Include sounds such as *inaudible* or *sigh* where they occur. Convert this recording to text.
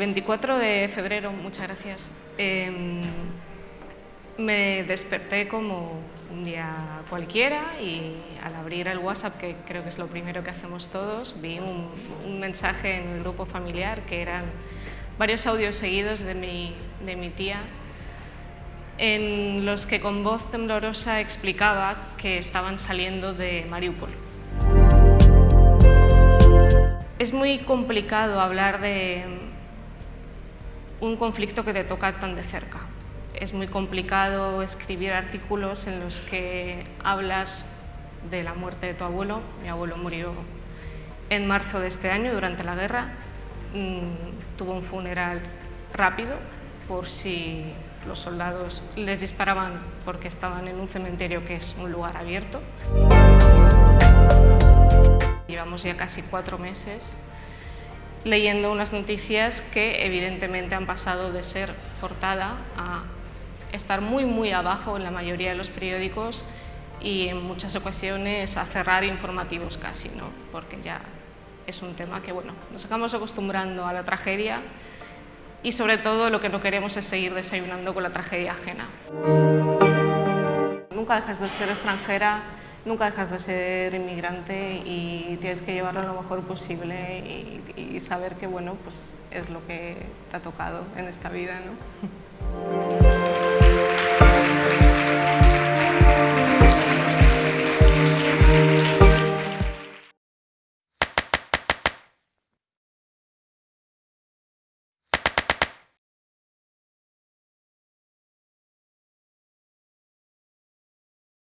24 de febrero, muchas gracias, em, me desperté como un día cualquiera y al abrir el WhatsApp, que creo que es lo primero que hacemos todos, vi un, mensaje en el grupo familiar que eran varios audios seguidos de mi, de mi tía en los que con voz temblorosa explicaba que estaban saliendo de Mariupol. Es muy complicado hablar de un conflicto que te toca tan de cerca. Es muy complicado escribir artículos en los que hablas de la muerte de tu abuelo. Mi abuelo murió en marzo de este año durante la guerra. Mm, tuvo un funeral rápido por si los soldados les disparaban porque estaban en un cementerio que es un lugar abierto. Llevamos ya casi cuatro meses leyendo unas noticias que evidentemente han pasado de ser portada a estar muy muy abajo en la mayoría de los periódicos y en muchas ocasiones a cerrar informativos casi, ¿no? porque ya es un tema que bueno, nos acabamos acostumbrando a la tragedia y sobre todo lo que no queremos es seguir desayunando con la tragedia ajena. Nunca dejas de ser extranjera nunca dejas de ser inmigrante y tienes que llevarlo lo mejor posible y, saber que bueno, pues es lo que te ha tocado en esta vida. ¿no? *laughs*